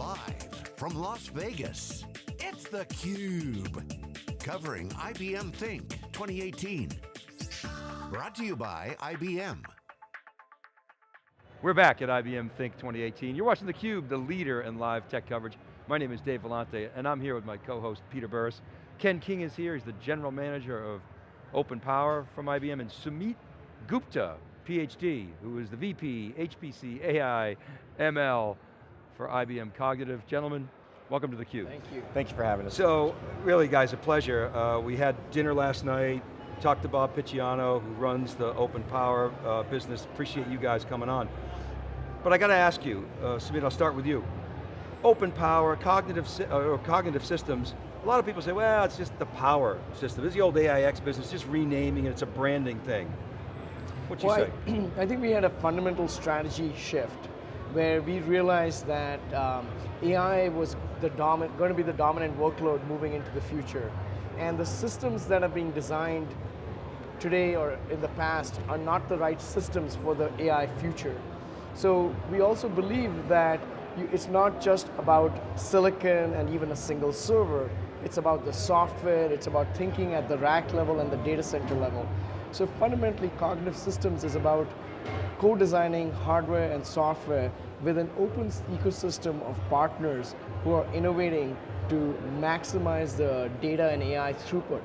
Live from Las Vegas, it's theCUBE. Covering IBM Think 2018. Brought to you by IBM. We're back at IBM Think 2018. You're watching theCUBE, the leader in live tech coverage. My name is Dave Vellante, and I'm here with my co-host, Peter Burris. Ken King is here, he's the general manager of Open Power from IBM, and Sumit Gupta, PhD, who is the VP, HPC, AI, ML for IBM Cognitive. Gentlemen, welcome to theCUBE. Thank you. Thank you for having us. So, really guys, a pleasure. Uh, we had dinner last night, talked to Bob Picciano, who runs the Open Power uh, business. Appreciate you guys coming on. But I got to ask you, uh, Sumit, I'll start with you. Open power, cognitive, uh, or cognitive systems, a lot of people say, well, it's just the power system. It's the old AIX business, just renaming it, it's a branding thing. What you well, say? I, I think we had a fundamental strategy shift where we realized that um, AI was the going to be the dominant workload moving into the future. And the systems that are being designed today or in the past are not the right systems for the AI future. So we also believe that you, it's not just about silicon and even a single server, it's about the software, it's about thinking at the rack level and the data center level. So fundamentally, cognitive systems is about co-designing hardware and software with an open ecosystem of partners who are innovating to maximize the data and AI throughput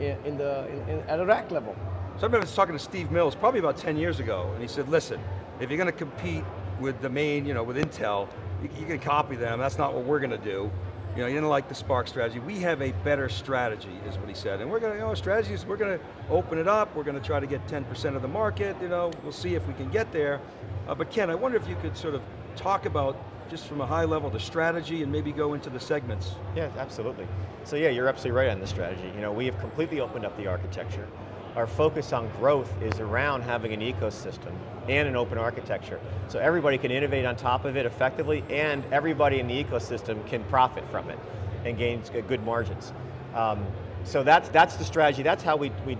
in the, in, in, at a rack level. So I remember talking to Steve Mills probably about 10 years ago, and he said, listen, if you're going to compete with the main, you know, with Intel, you, you can copy them, that's not what we're going to do. You know, you didn't like the SPARC strategy. We have a better strategy, is what he said. And we're going to, you know, strategy is we're going to open it up, we're going to try to get 10% of the market, you know, we'll see if we can get there. Uh, but Ken, I wonder if you could sort of talk about just from a high level, the strategy and maybe go into the segments. Yeah, absolutely. So yeah, you're absolutely right on the strategy. You know, we have completely opened up the architecture. Our focus on growth is around having an ecosystem and an open architecture. So everybody can innovate on top of it effectively and everybody in the ecosystem can profit from it and gain good margins. Um, so that's, that's the strategy, that's how we, we,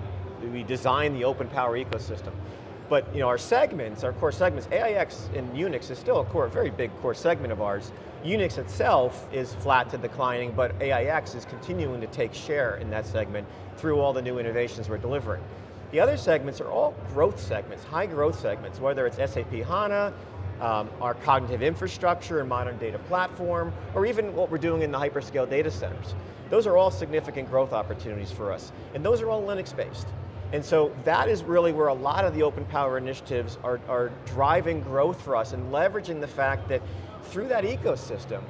we design the open power ecosystem. But you know, our segments, our core segments, AIX and Unix is still a core, very big core segment of ours. Unix itself is flat to declining, but AIX is continuing to take share in that segment through all the new innovations we're delivering. The other segments are all growth segments, high growth segments, whether it's SAP HANA, um, our cognitive infrastructure and modern data platform, or even what we're doing in the hyperscale data centers. Those are all significant growth opportunities for us, and those are all Linux-based. And so that is really where a lot of the open power initiatives are, are driving growth for us and leveraging the fact that through that ecosystem,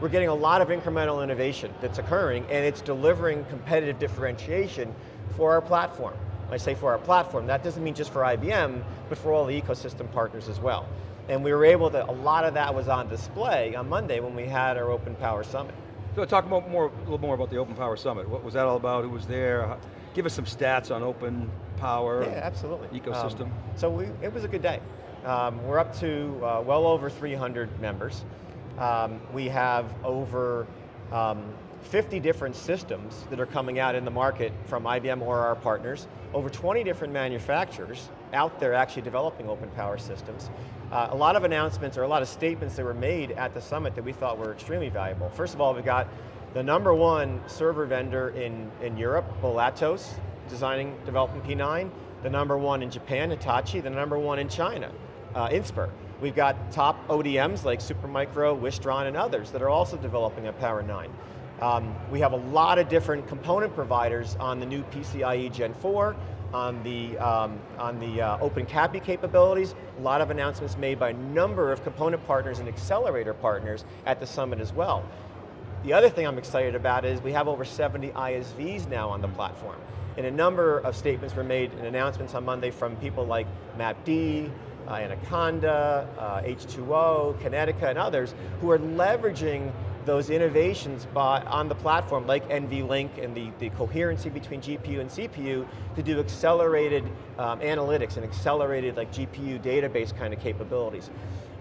we're getting a lot of incremental innovation that's occurring and it's delivering competitive differentiation for our platform. When I say for our platform, that doesn't mean just for IBM, but for all the ecosystem partners as well. And we were able to, a lot of that was on display on Monday when we had our Open Power Summit. So talk more, a little more about the Open Power Summit. What was that all about? Who was there? Give us some stats on open power yeah, absolutely. ecosystem. Um, so we, it was a good day. Um, we're up to uh, well over 300 members. Um, we have over um, 50 different systems that are coming out in the market from IBM or our partners, over 20 different manufacturers out there actually developing open power systems. Uh, a lot of announcements or a lot of statements that were made at the summit that we thought were extremely valuable. First of all, we got the number one server vendor in, in Europe, Bull Atos, designing, developing P9. The number one in Japan, Hitachi. The number one in China, uh, Inspur. We've got top ODMs like Supermicro, Wistron, and others that are also developing a Power 9. Um, we have a lot of different component providers on the new PCIe Gen 4, on the, um, on the uh, OpenCAPI capabilities, a lot of announcements made by a number of component partners and accelerator partners at the summit as well. The other thing I'm excited about is we have over 70 ISVs now on the platform. And a number of statements were made and announcements on Monday from people like MapD, uh, Anaconda, uh, H2O, Kinetica, and others who are leveraging those innovations by, on the platform like NVLink and the, the coherency between GPU and CPU to do accelerated um, analytics and accelerated like GPU database kind of capabilities.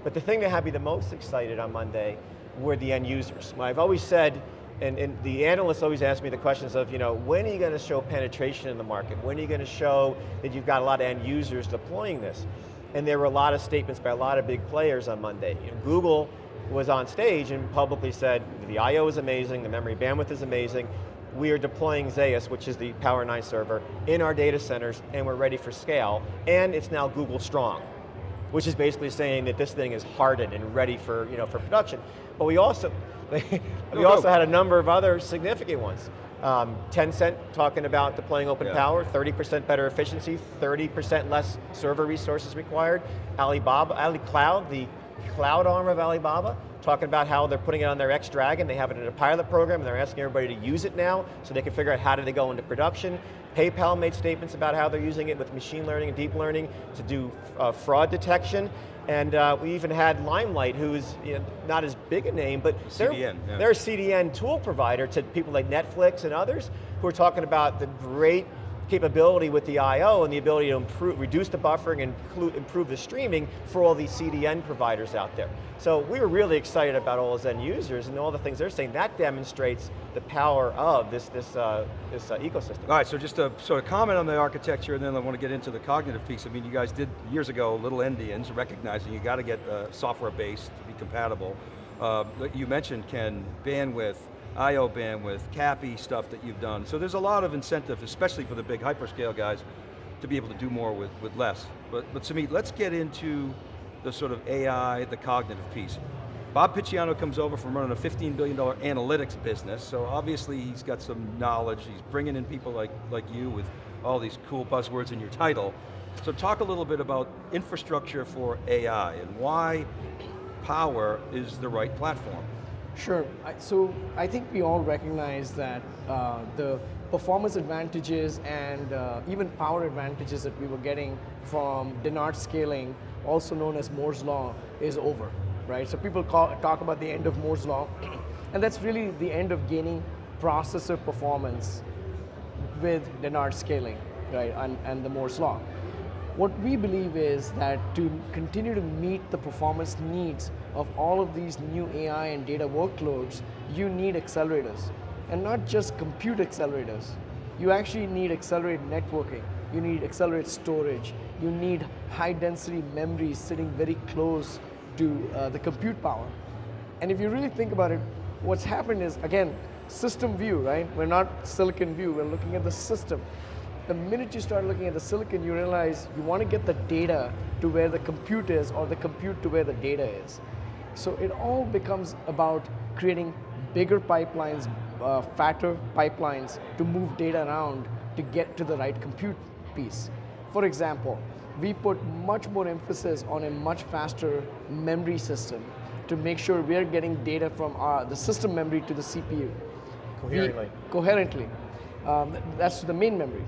But the thing that had me the most excited on Monday were the end users. I've always said, and, and, the analysts always ask me the questions of, you know, when are you going to show penetration in the market? When are you going to show that you've got a lot of end users deploying this? And there were a lot of statements by a lot of big players on Monday. You know, Google was on stage and publicly said, the I.O. is amazing, the memory bandwidth is amazing, we are deploying Zaius, which is the Power 9 server, in our data centers, and we're ready for scale, and it's now Google Strong, which is basically saying that this thing is hardened and ready for, you know, for production. But we also, we also had a number of other significant ones. Um, Tencent talking about deploying open Yeah. power, 30% better efficiency, 30% less server resources required. Alibaba, Ali Cloud, the cloud arm of Alibaba, talking about how they're putting it on their X Dragon, they have it in a pilot program, and they're asking everybody to use it now, so they can figure out how do they go into production. PayPal made statements about how they're using it with machine learning and deep learning to do uh, fraud detection. And uh, we even had Limelight, who's you know, not as big a name, but they're, yeah. they're a CDN tool provider to people like Netflix and others who are talking about the great capability with the I.O. and the ability to improve, reduce the buffering and improve the streaming for all these CDN providers out there. So we were really excited about all those end users and all the things they're saying. That demonstrates the power of this, this, uh, this uh, ecosystem. All right, so just to sort of comment on the architecture and then I want to get into the cognitive piece. I mean, you guys did years ago, Little Endians, recognizing you got to get uh, software based to be compatible. Uh, you mentioned, Ken, bandwidth, IO bandwidth, CAPI stuff that you've done. So there's a lot of incentive, especially for the big hyperscale guys, to be able to do more with, with less. But, but Sumit, let's get into the sort of AI, the cognitive piece. Bob Picciano comes over from running a $15 billion analytics business, so obviously he's got some knowledge, he's bringing in people like, like you with all these cool buzzwords in your title. So talk a little bit about infrastructure for AI and why Power is the right platform. Sure. So I think we all recognize that uh, the performance advantages and uh, even power advantages that we were getting from Dennard scaling, also known as Moore's law, is over, right? So people call, talk about the end of Moore's law, and that's really the end of gaining processor performance with Dennard scaling, right, and, and the Moore's law. What we believe is that to continue to meet the performance needs of all of these new AI and data workloads, you need accelerators. And not just compute accelerators. You actually need accelerated networking. You need accelerated storage. You need high density memories sitting very close to uh, the compute power. And if you really think about it, what's happened is, again, system view, right? We're not silicon view, we're looking at the system. The minute you start looking at the silicon, you realize you want to get the data to where the compute is or the compute to where the data is. So it all becomes about creating bigger pipelines, uh, fatter pipelines to move data around to get to the right compute piece. For example, we put much more emphasis on a much faster memory system to make sure we're getting data from our, the system memory to the CPU. Coherently. We, coherently. Um, that's the main memory.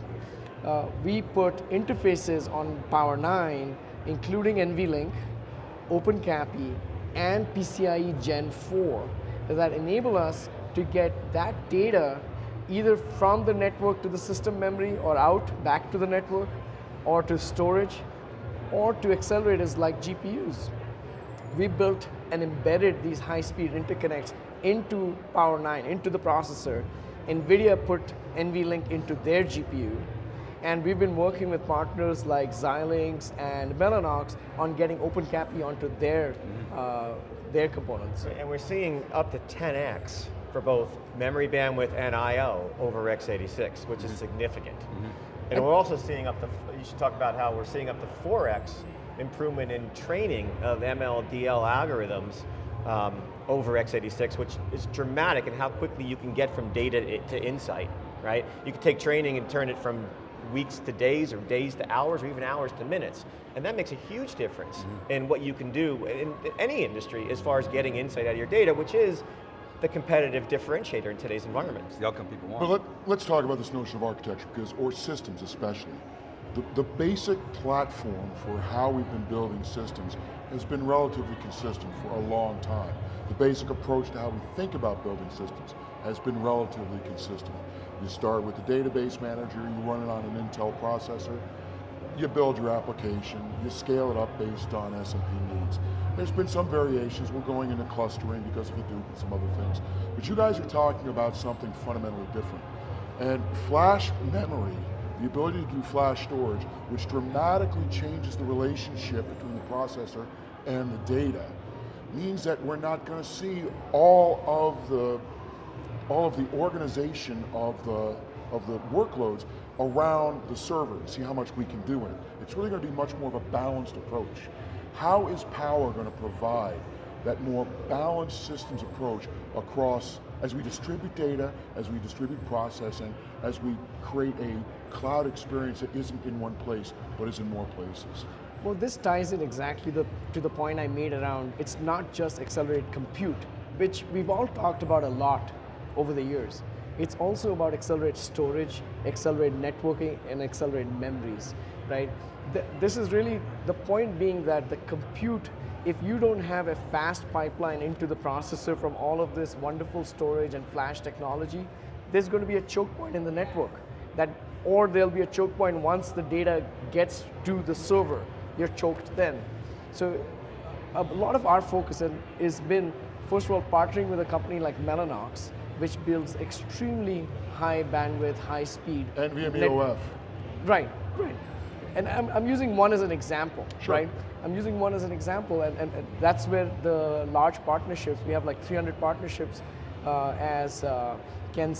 Uh, we put interfaces on Power 9, including NVLink, OpenCAPI, and PCIe Gen 4 that enable us to get that data either from the network to the system memory or out back to the network or to storage or to accelerators like GPUs. We built and embedded these high-speed interconnects into Power 9, into the processor. NVIDIA put NVLink into their GPU. And we've been working with partners like Xilinx and Mellanox on getting OpenCAPI onto their, uh, their components. And we're seeing up to 10x for both memory bandwidth and I.O. over x86, which is significant. And we're also seeing up to, you should talk about how we're seeing up to 4x improvement in training of ML, DL algorithms um, over x86, which is dramatic in how quickly you can get from data to insight, right? You can take training and turn it from weeks to days, or days to hours, or even hours to minutes. And that makes a huge difference mm-hmm. in what you can do in any industry as far as getting insight out of your data, which is the competitive differentiator in today's environment. It's the outcome people want. But let, let's talk about this notion of architecture, because, or systems especially. The, the basic platform for how we've been building systems has been relatively consistent for a long time. The basic approach to how we think about building systems has been relatively consistent. You start with the database manager, you run it on an Intel processor, you build your application, you scale it up based on SMP needs. There's been some variations, we're going into clustering because of Hadoop and some other things. But you guys are talking about something fundamentally different. And flash memory, the ability to do flash storage, which dramatically changes the relationship between the processor and the data, means that we're not going to see all of the all of the organization of the of the workloads around the server and see how much we can do in it. It's really going to be much more of a balanced approach. How is Power going to provide that more balanced systems approach across, as we distribute data, as we distribute processing, as we create a cloud experience that isn't in one place, but is in more places. Well, this ties in exactly the, to the point I made around it's not just accelerated compute, which we've all talked about a lot over the years. It's also about accelerated storage, accelerated networking, and accelerated memories, right? this is really the point being that the compute, if you don't have a fast pipeline into the processor from all of this wonderful storage and flash technology, there's going to be a choke point in the network. That, or there'll be a choke point once the data gets to the server. You're choked then. So a lot of our focus has been, first of all, partnering with a company like Mellanox, which builds extremely high bandwidth, high speed. NVMe OF. Right, right. And I'm, I'm using one as an example, sure. right? I'm using one as an example, and, and, and, that's where the large partnerships, we have like 300 partnerships as uh, Ken,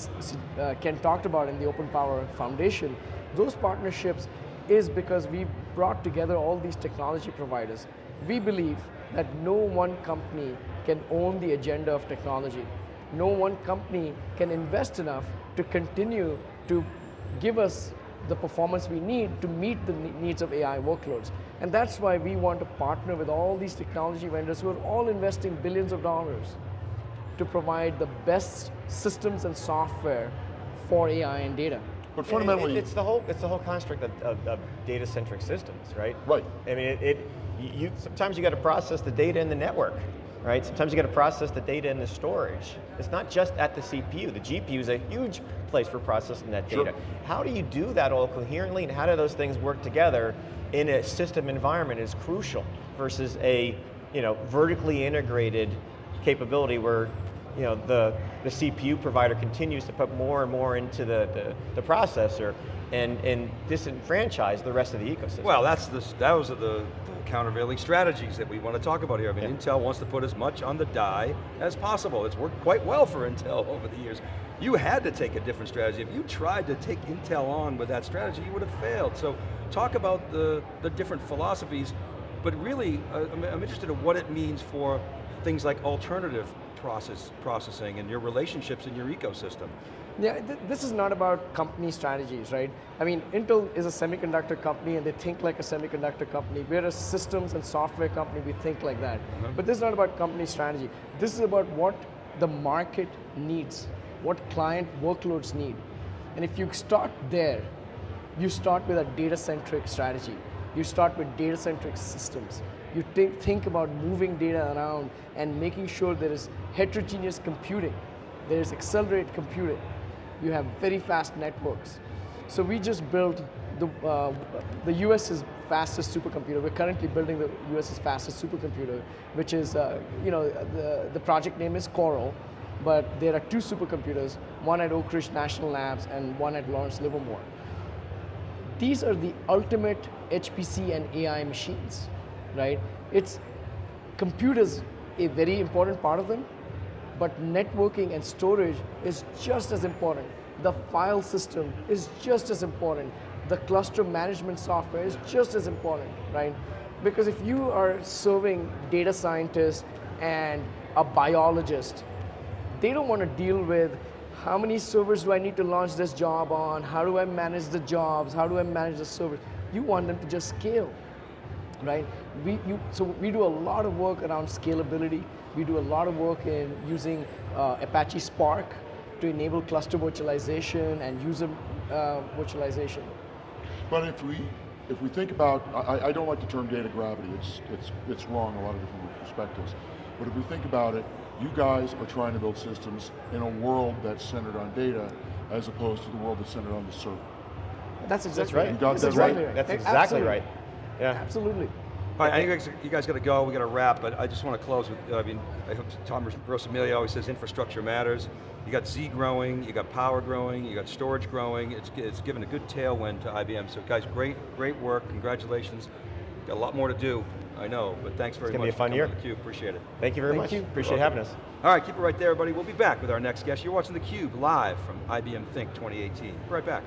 uh, Ken talked about in the Open Power Foundation. Those partnerships is because we brought together all these technology providers. We believe that no one company can own the agenda of technology no one company can invest enough to continue to give us the performance we need to meet the needs of AI workloads. And that's why we want to partner with all these technology vendors who are all investing billions of dollars to provide the best systems and software for AI and data. But fundamentally, it's the whole it's the whole construct of, of, of data-centric systems, right? Right. I mean, it, it you sometimes you got to process the data in the network, right? Sometimes you got to process the data in the storage. It's not just at the CPU. The GPU is a huge place for processing that data. Sure. How do you do that all coherently and how do those things work together in a system environment is crucial versus a you know, vertically integrated capability where you know, the, the CPU provider continues to put more and more into the, the, the processor and, and disenfranchise the rest of the ecosystem. Well, that's the, that was the, countervailing strategies that we want to talk about here. I mean, yeah. Intel wants to put as much on the die as possible. It's worked quite well for Intel over the years. You had to take a different strategy. If you tried to take Intel on with that strategy, you would have failed. So talk about the, the different philosophies, but really, uh, I'm, I'm interested in what it means for things like alternative process, processing and your relationships in your ecosystem. Yeah, th this is not about company strategies, right? I mean, Intel is a semiconductor company and they think like a semiconductor company. We're a systems and software company, we think like that. Uh -huh. But this is not about company strategy. This is about what the market needs, what client workloads need. And if you start there, you start with a data-centric strategy. You start with data-centric systems. You think, about moving data around and making sure there is heterogeneous computing, there is accelerated computing, you have very fast networks. So we just built the, uh, the US's fastest supercomputer. We're currently building the US's fastest supercomputer, which is, uh, you know, the, the project name is Coral, but there are two supercomputers, one at Oak Ridge National Labs and one at Lawrence Livermore. These are the ultimate HPC and AI machines, right? It's computers a very important part of them, but networking and storage is just as important. The file system is just as important. The cluster management software is just as important, right? Because if you are serving data scientists and a biologist, they don't want to deal with how many servers do I need to launch this job on? How do I manage the jobs? How do I manage the servers? You want them to just scale, right? We, you, so we do a lot of work around scalability. We do a lot of work in using uh, Apache Spark to enable cluster virtualization and user uh, virtualization. But if we if we think about, I, I, don't like the term data gravity, it's, it's, it's wrong a lot of different perspectives. But if we think about it, you guys are trying to build systems in a world that's centered on data as opposed to the world that's centered on the server. That's exactly that's right. right. You got that's that exactly right? right. That's exactly Absolutely. right. Yeah. Absolutely. All right, I think you guys, got to go, we got to wrap, but I just want to close with, I mean, I hope Tom Rosamilia always says infrastructure matters. You got Z growing, you got power growing, you got storage growing, it's, it's given a good tailwind to IBM. So guys, great, great work, congratulations. Got a lot more to do. I know, but thanks very It's gonna much be a fun year. coming to theCUBE, appreciate it. Thank you very Thank much. you. Appreciate having us. All right, keep it right there, everybody. We'll be back with our next guest. You're watching theCUBE live from IBM Think 2018. Be right back.